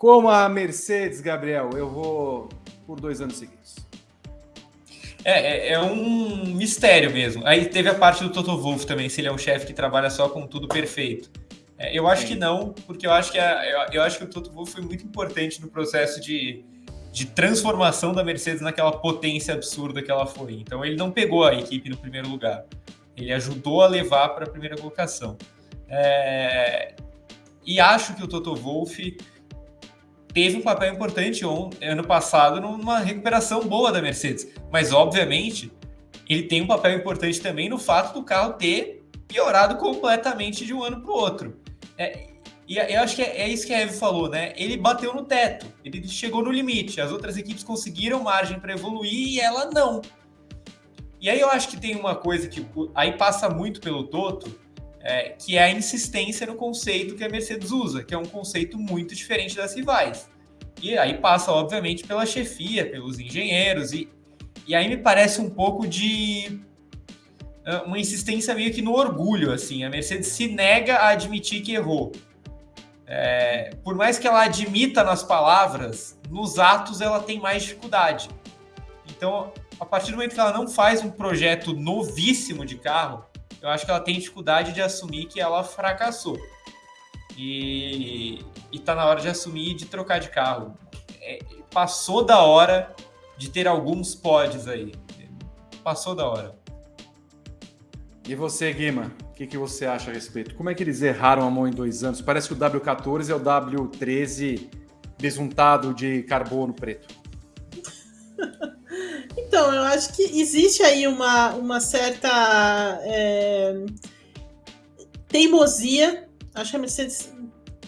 Como a Mercedes, Gabriel, eu vou por dois anos seguidos. É, é, é, um mistério mesmo. Aí teve a parte do Toto Wolff também, se ele é um chefe que trabalha só com tudo perfeito. É, eu acho que não, porque eu acho que, a, eu, eu, acho que o Toto Wolff foi muito importante no processo de, de transformação da Mercedes naquela potência absurda que ela foi. Então ele não pegou a equipe no primeiro lugar. Ele ajudou a levar para a primeira colocação. É, e acho que o Toto Wolff teve um papel importante ano passado numa recuperação boa da Mercedes. Mas, obviamente, ele tem um papel importante também no fato do carro ter piorado completamente de um ano para o outro. É, e eu acho que é, é, isso que a Eve falou, né? Ele bateu no teto, ele chegou no limite. As outras equipes conseguiram margem para evoluir e ela não. E aí eu acho que tem uma coisa que aí passa muito pelo Toto, é, que é a insistência no conceito que a Mercedes usa, que é um conceito muito diferente das rivais. E aí passa, obviamente, pela chefia, pelos engenheiros, e, e aí me parece um pouco de ah, uma insistência meio que no orgulho, assim. A Mercedes se nega a admitir que errou. É, por mais que ela admita nas palavras, nos atos ela tem mais dificuldade. Então, a partir do momento que ela não faz um projeto novíssimo de carro, eu acho que ela tem dificuldade de assumir que ela fracassou. E, e tá na hora de assumir e de trocar de carro. É, passou da hora de ter alguns pods aí. Passou da hora. E você, Guima, o que, que você acha a respeito? Como é que eles erraram a mão em dois anos? Parece que o W14 é o W13 besuntado de carbono preto. Então, eu acho que existe aí uma, uma certa é, teimosia. Acho que a Mercedes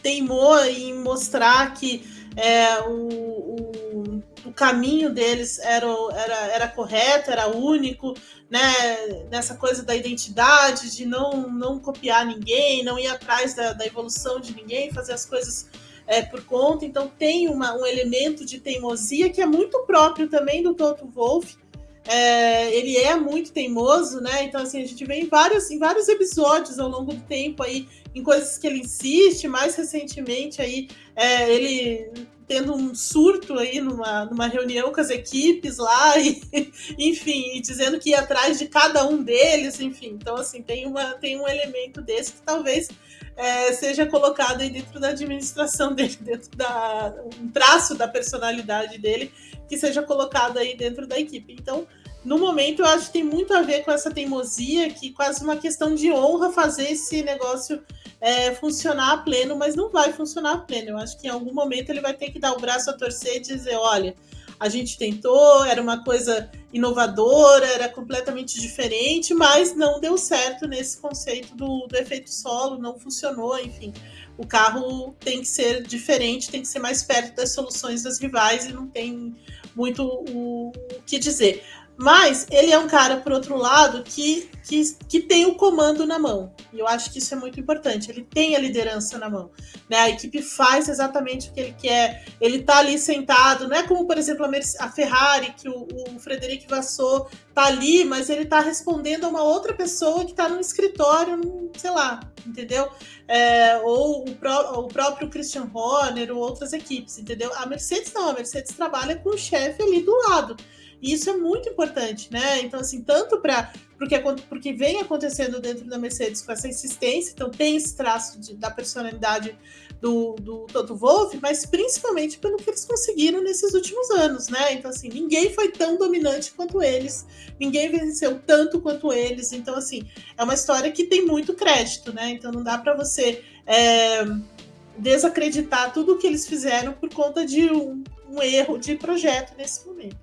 teimou em mostrar que é, o, o, o, caminho deles era, era, era correto, era único, né? Nessa coisa da identidade, de não, não copiar ninguém, não ir atrás da, da evolução de ninguém, fazer as coisas é, por conta, então tem uma, um elemento de teimosia que é muito próprio também do Toto Wolff. É, ele é muito teimoso, né? Então, assim, a gente vê em vários, em vários episódios ao longo do tempo aí, em coisas que ele insiste, mais recentemente aí, é, ele tendo um surto aí numa, numa reunião com as equipes lá, e, enfim, e dizendo que ia atrás de cada um deles, enfim. Então, assim, tem, uma, tem um elemento desse que talvez é, seja colocado aí dentro da administração dele, dentro da um traço da personalidade dele que seja colocado aí dentro da equipe. Então, no momento, eu acho que tem muito a ver com essa teimosia, que quase uma questão de honra fazer esse negócio é, funcionar a pleno, mas não vai funcionar a pleno. Eu acho que em algum momento ele vai ter que dar o braço a torcer e dizer: olha, a gente tentou, era uma coisa inovadora, era completamente diferente, mas não deu certo nesse conceito do, do efeito solo, não funcionou, enfim. O carro tem que ser diferente, tem que ser mais perto das soluções das rivais e não tem muito o, o que dizer. Mas ele é um cara, por outro lado, que, que, que tem o comando na mão. E eu acho que isso é muito importante. Ele tem a liderança na mão. Né? A equipe faz exatamente o que ele quer. Ele tá ali sentado. Não é como, por exemplo, a, Ferrari, que o, o Frederic Vassou tá ali, mas ele tá respondendo a uma outra pessoa que tá no escritório, sei lá, entendeu? É, ou o, o, próprio Christian Horner ou outras equipes, entendeu? A Mercedes não, a Mercedes trabalha com o chefe ali do lado. E isso é muito importante, né? Então, assim, tanto para porque, vem acontecendo dentro da Mercedes com essa insistência, então tem esse traço de, da personalidade do, do Toto Wolff, mas principalmente pelo que eles conseguiram nesses últimos anos, né? Então, assim, ninguém foi tão dominante quanto eles, ninguém venceu tanto quanto eles. Então, assim, é uma história que tem muito crédito, né? Então, não dá para você é, desacreditar tudo o que eles fizeram por conta de um, um erro de projeto nesse momento.